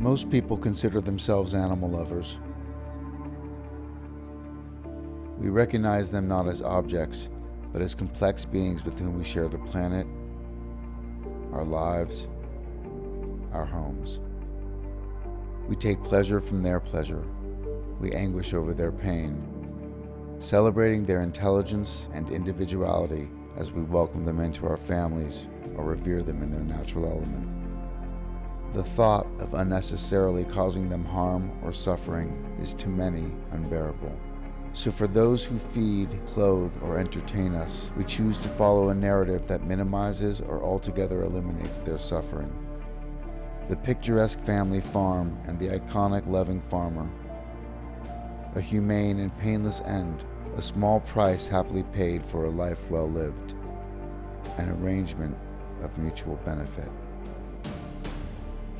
Most people consider themselves animal lovers. We recognize them not as objects, but as complex beings with whom we share the planet, our lives, our homes. We take pleasure from their pleasure. We anguish over their pain, celebrating their intelligence and individuality as we welcome them into our families or revere them in their natural element. The thought of unnecessarily causing them harm or suffering is to many unbearable. So for those who feed, clothe, or entertain us, we choose to follow a narrative that minimizes or altogether eliminates their suffering. The picturesque family farm and the iconic loving farmer. A humane and painless end, a small price happily paid for a life well lived. An arrangement of mutual benefit.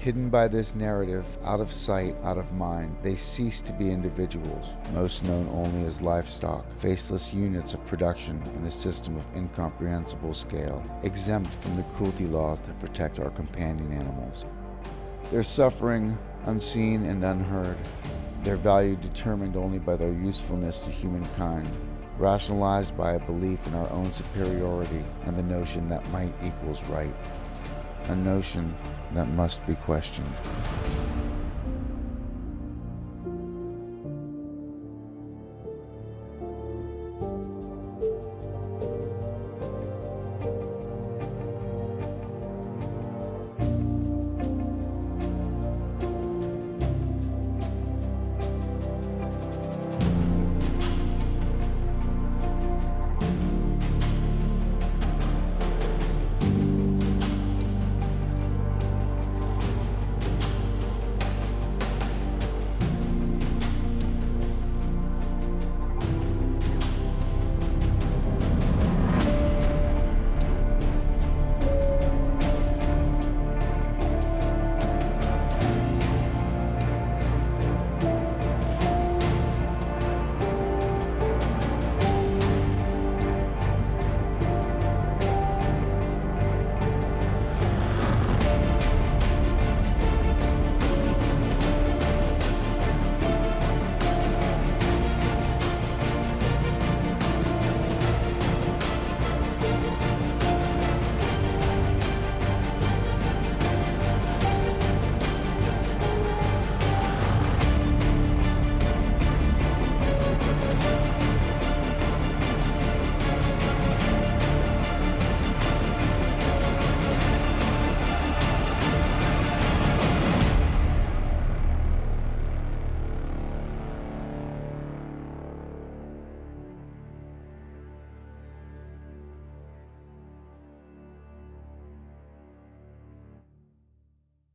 Hidden by this narrative, out of sight, out of mind, they cease to be individuals, most known only as livestock, faceless units of production in a system of incomprehensible scale, exempt from the cruelty laws that protect our companion animals. Their suffering, unseen and unheard, their value determined only by their usefulness to humankind, rationalized by a belief in our own superiority and the notion that might equals right, a notion that must be questioned.